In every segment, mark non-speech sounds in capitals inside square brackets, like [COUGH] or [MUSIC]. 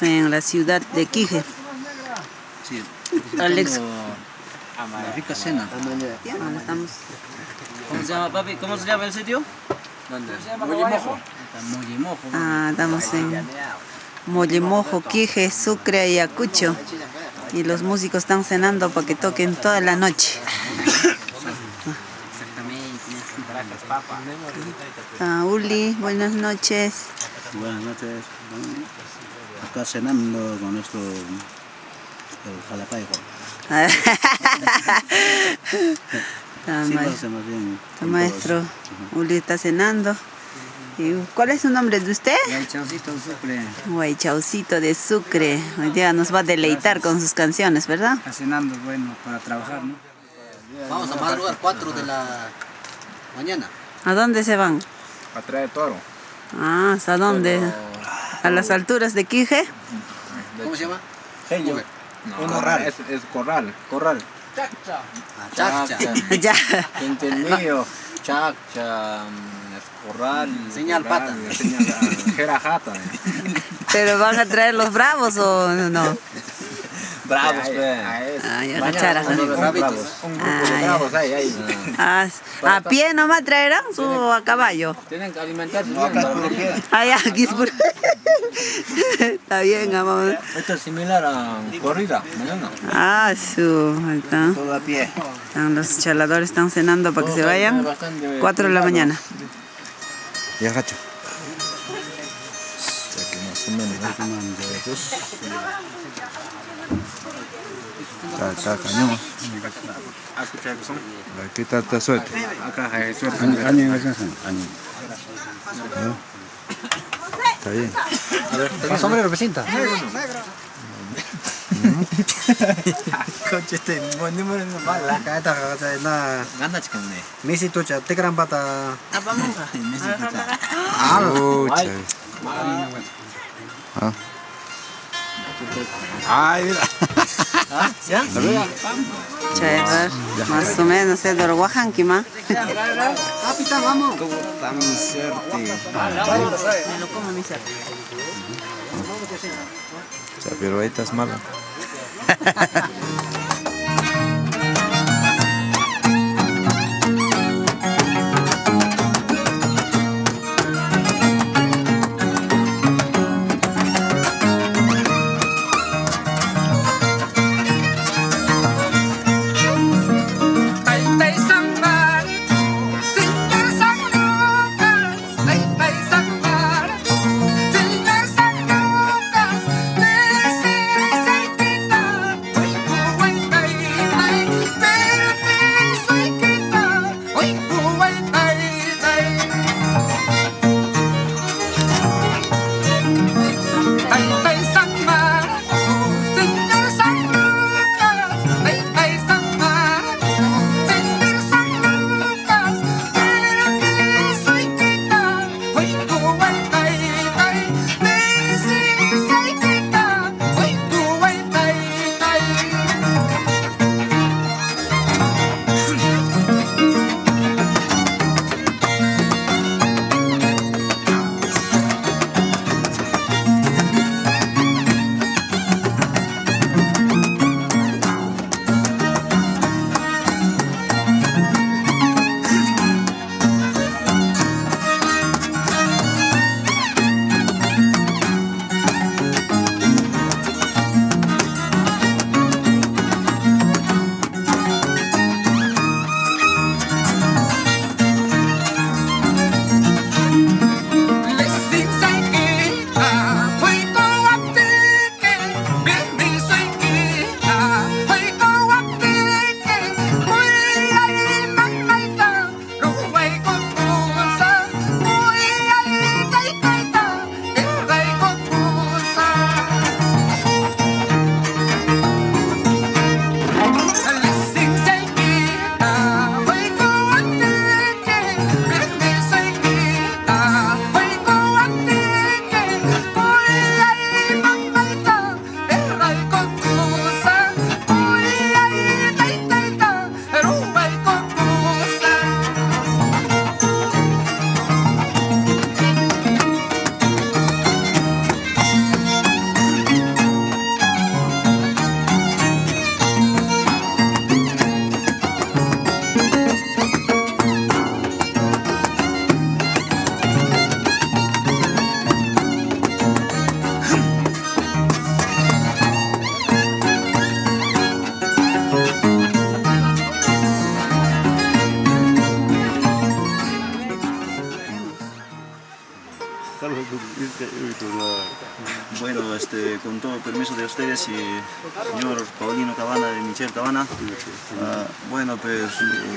Estamos en la ciudad de Quije. Sí. Alex. La rica cena. Ahora estamos. ¿Cómo se llama, papi? ¿Cómo se llama el sitio? ¿Dónde? Mollemojo. Mollemojo. Ah, estamos en Mollemojo, Quije, Sucre, Ayacucho. Y los músicos están cenando para que toquen toda la noche. Ah, Uli, buenas noches. Buenas noches. Acá cenando con esto, el jalapaico. [LAUGHS] Sí, hacemos bien. el maestro Uli está cenando. ¿Y ¿Cuál es su nombre de usted? El chancito suple. Guaychaucito de Sucre. Hoy día nos va a deleitar con sus canciones, ¿verdad? Cenando, bueno, para trabajar, ¿no? Vamos a madrugar 4 de la mañana. ¿A dónde se van? A traer toro. Ah, ¿hasta dónde? ¿A las alturas de Quije? ¿Cómo se llama? Genio. corral. Es, es corral. Corral. Chacha. [LAUGHS] ya. Entendido. Chacha. mm, Es corral. Señal corral, pata. Señal jerajata. [LAUGHS] ¿Pero van a traer los bravos o no? Bravos, pues. pe. Ah, los Bravitos. bravos. Un grupo Ah, de bravos ahí. Ah, ¿A pie nomás traerán su a caballo? Tienen que alimentarse. No, acá es puro pie. Ah, ya, aquí es puro- Está bien, amor. Esto es similar a corrida. Mañana. Ah, su. ahí está. Todo a pie. Están los chaladores están cenando para que se vayan. Bastante 4 de la mañana. Ya, gacho. O sea que más o menos. Está, está cañón. Aquí está, está suelto. Acá hay suerte. Año, Está bien. Más sombrero, presenta. Coche este, buen número no mala. Acá está, acá está, na. Ganda chican de. Misi tucha, te gran pata. Pucha. Ah. Ay, mira. Chaedar. Más o menos, Edward Oaxaquima. Capitán, vamos. Tan suerte. Me lo como mi sea, pero ahí estás mala. [LAUGHS]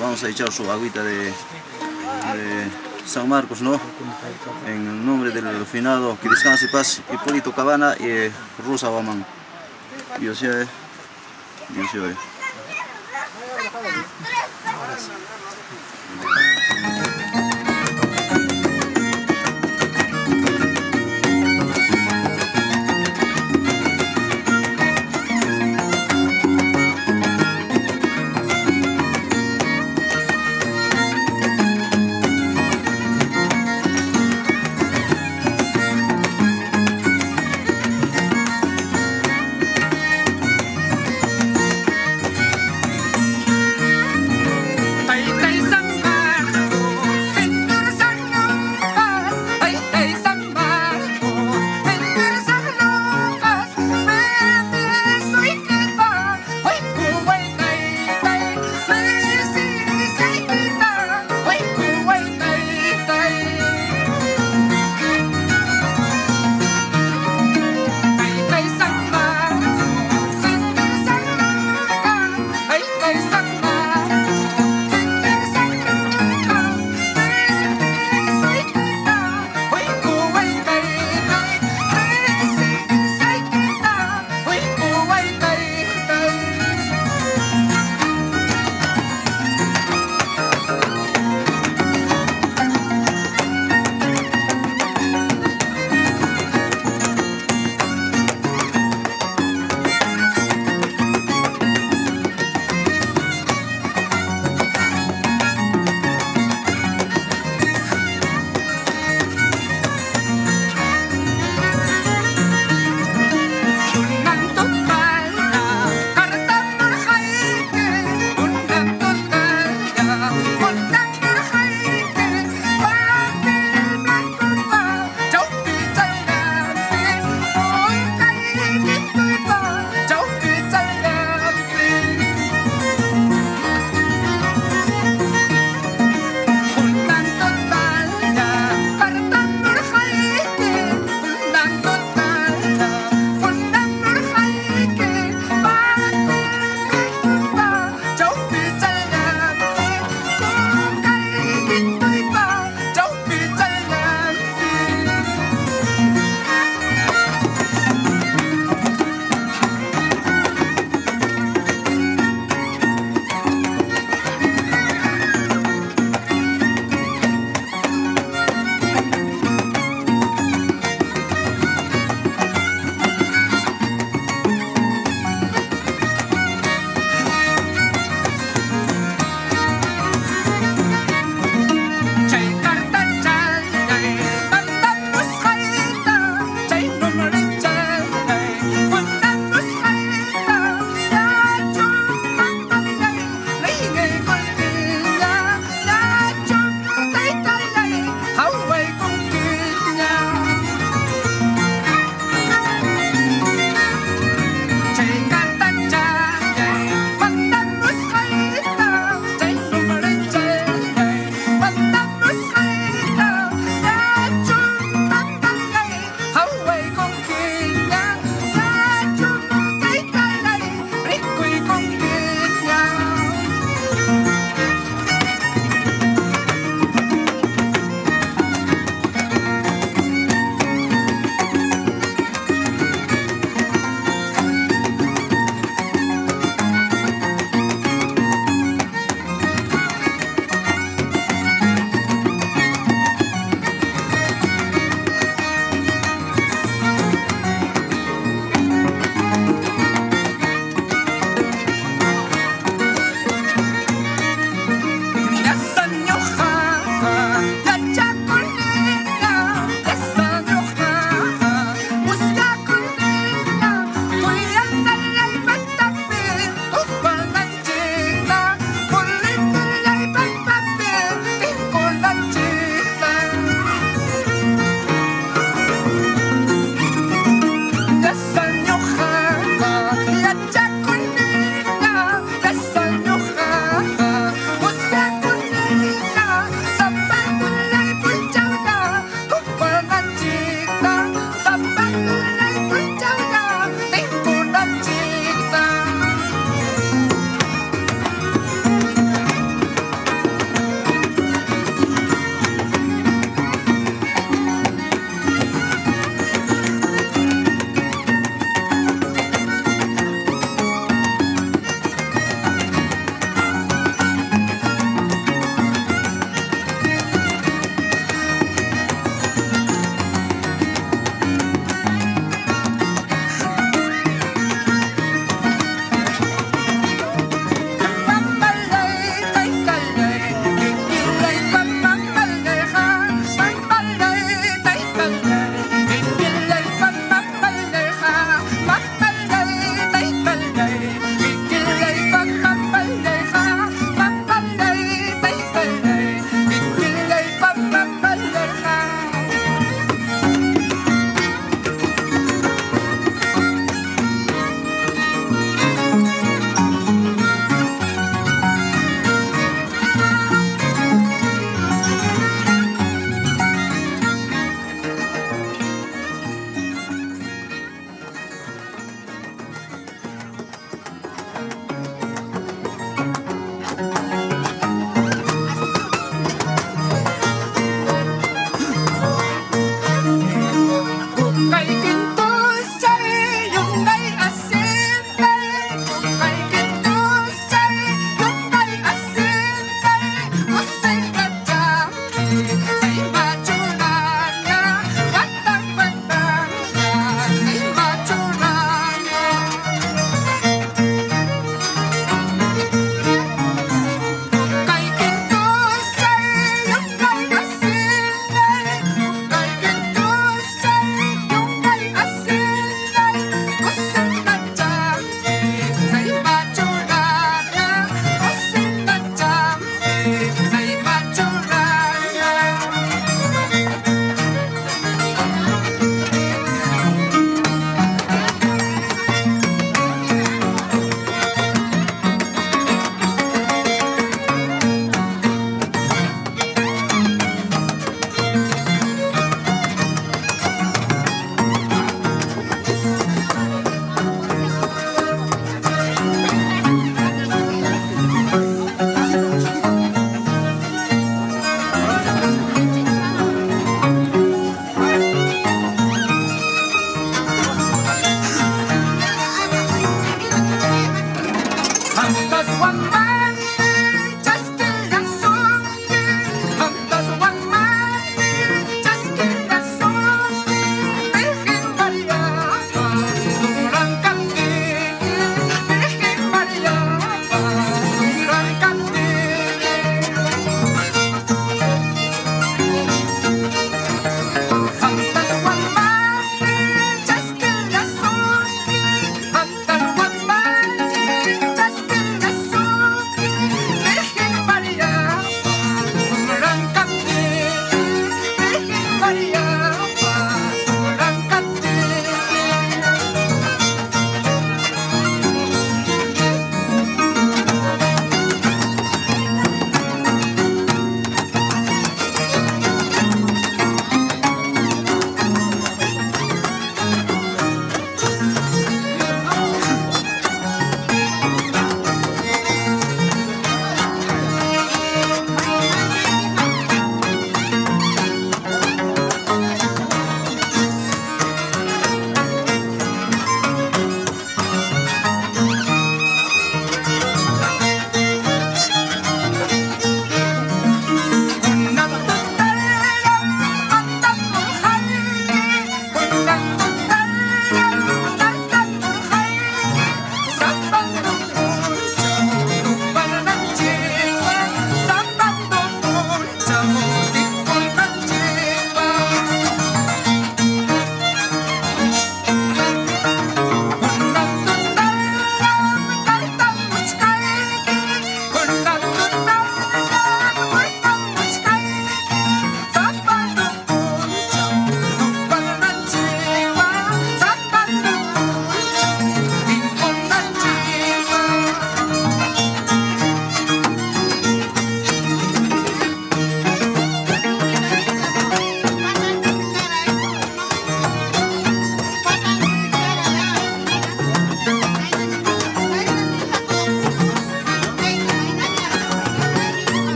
vamos a echar su agüita de, San Marcos, ¿no? En nombre del finado, que descanse paz, Hipólito Cabana y Rosa Baman. Dios sea, Dios sea.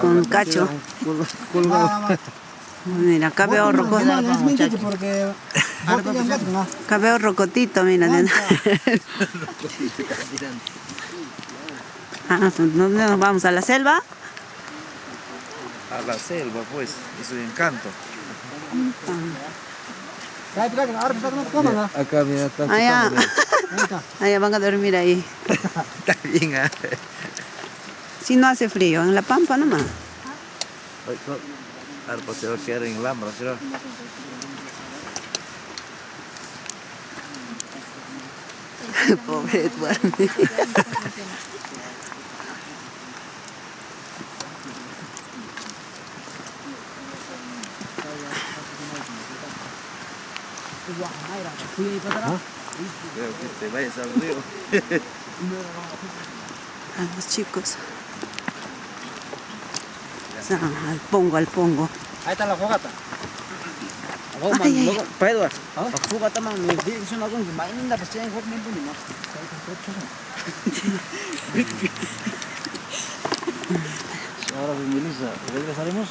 Con cacho. Mira, acá veo roco. [LAUGHS] Acá veo rocotito, mira. [LAUGHS] Ah, ¿Dónde nos vamos? ¿A la selva? A la selva, pues. Es un encanto. Acá, mira, está Allá. [LAUGHS] Allá van a dormir ahí. Está bien, ah. Si no hace frío, en la pampa nomás. Arpa se va a quedar en Lambra, ¿será? [LAUGHS] Pobre Edward. Creo que te vayas al río. [LAUGHS] A los chicos. Ah, al pongo, al pongo. Ahí está la fogata. Pa Edward. Man, me dice una cosa. [LAUGHS] Ahora pues Melissa, regresaremos.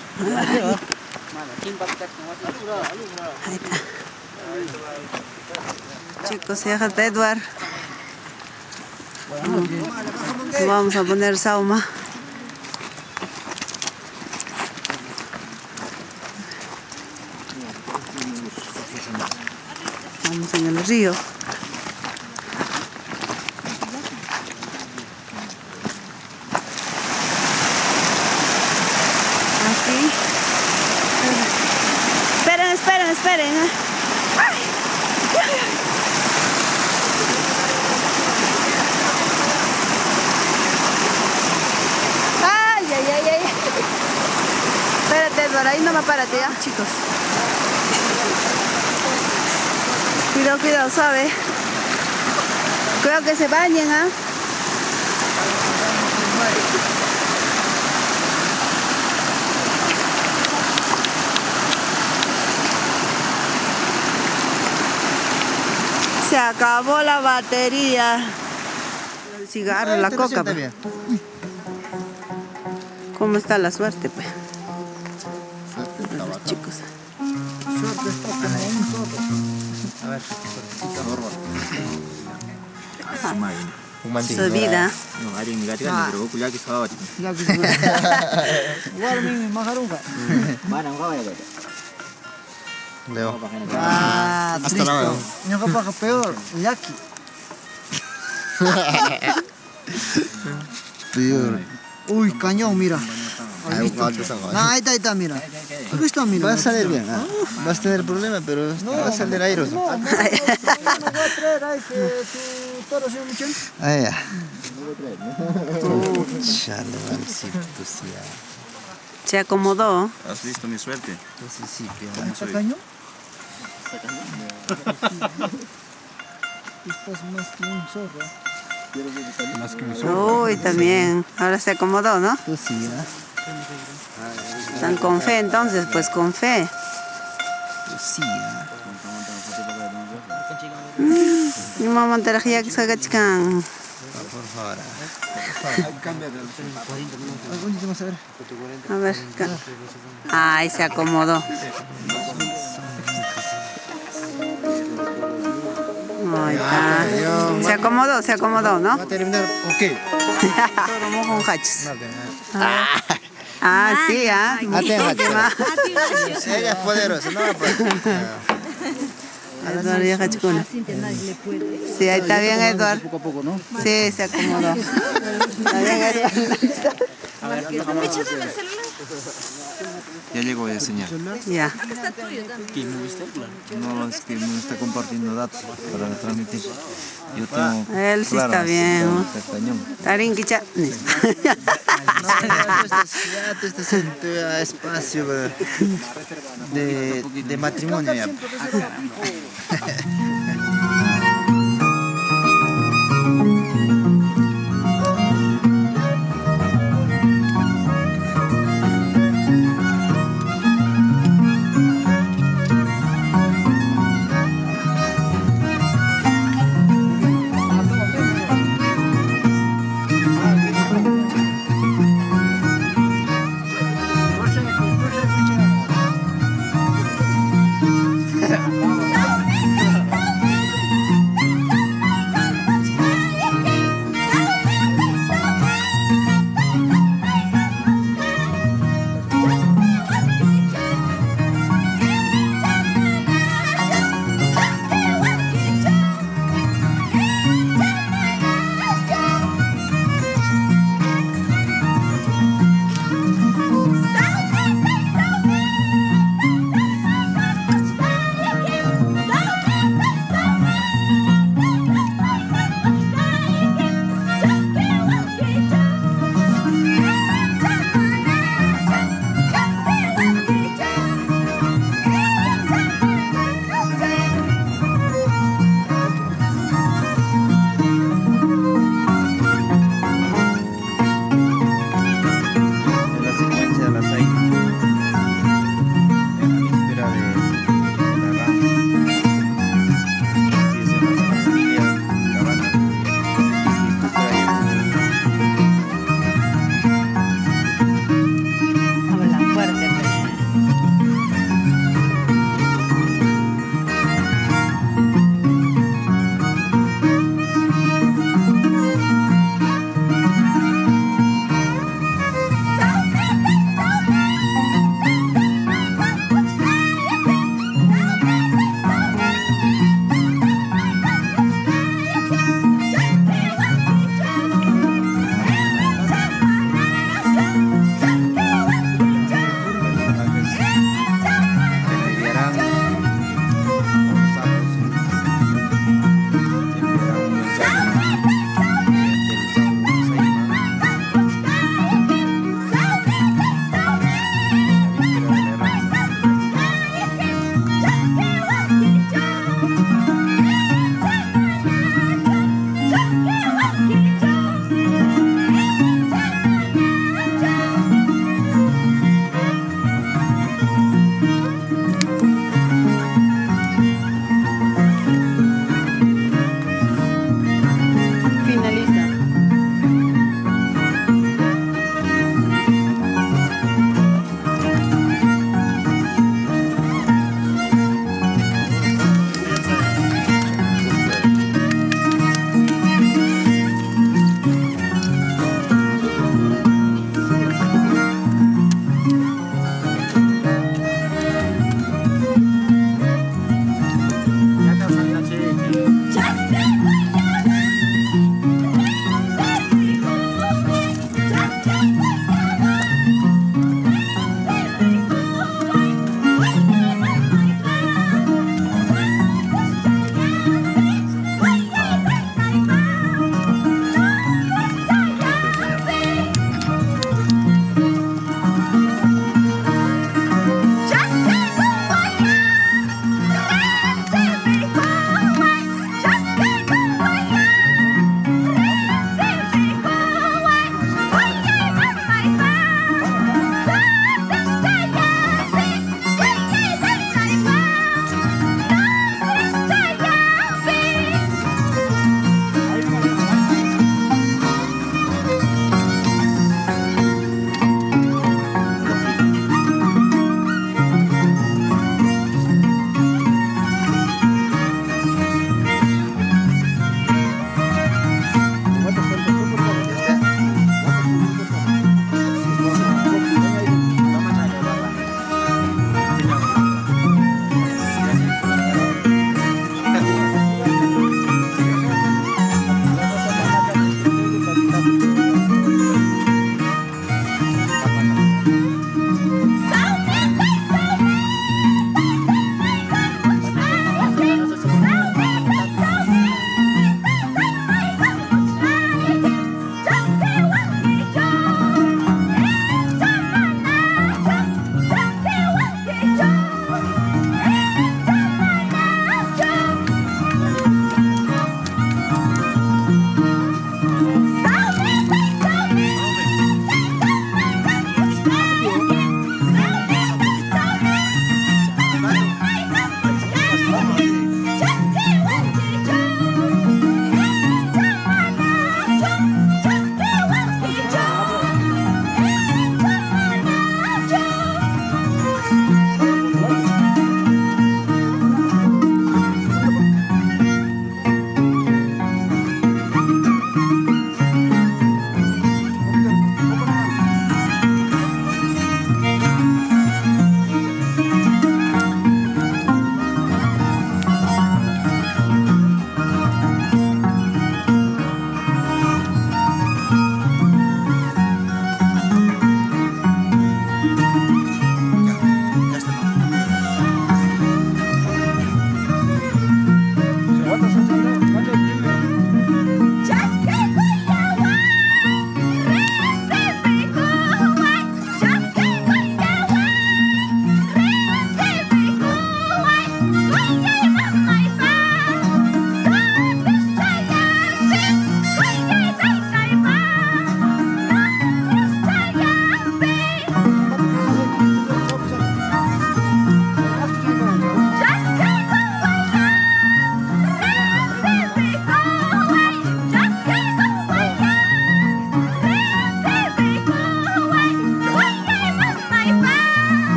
Ahí está. Chicos, déjate Edward. Mm. Vamos a poner sauma. Vamos en el río. Aquí. Esperen, esperen, esperen. ¿eh? Ay, ay, ay, ay. Espérate, Edward, ahí no me párate ya, chicos. Cuidado, suave. Cuidado que se bañen, ¿ah? Se acabó la batería. El cigarro, la coca. pues. ¿Cómo está la suerte, pues? Leo. Ah, Hasta luego. Capaz peor. Uy, cañón, mira. Ahí Ah, ahí está, ahí está, mira. Está, mira. Va a salir bien, ¿ah? vas a tener problemas, pero va a salir airoso. No, no, no, no, no toro, señor Michel. Ah, ya. [LAUGHS] Chale, valcito, sí. Se acomodó. ¿Has visto mi suerte? Estás [LAUGHS] más que un zorro. Más que un Uy, también. Ahora se acomodó, ¿no? Tú sí. Están con fe entonces, pues con fe. Tú sí. Mi mamá te que chican. Por favor. ¿Dónde vamos a ver? A ver. ca- Ay, se acomodó. Está. Se acomodó, se acomodó, ¿no? Va a terminar, ok. Un hachos. [LAUGHS] Ah, sí, ah. Hachos. [LAUGHS] Ella es poderosa, no. Eduardo ya hachicuna. Sí, ahí está bien, Eduardo. Poco a poco, ¿no? Sí, se acomodó. Está bien, Eduardo. Ya llegó a enseñar. Ya. No, es que no está compartiendo datos para transmitir. Yo tengo. Él sí claro, está bien. Tarín quicha. No, ya tú estás, [LAUGHS] ya tú estás en tu espacio de, de matrimonio. [LAUGHS]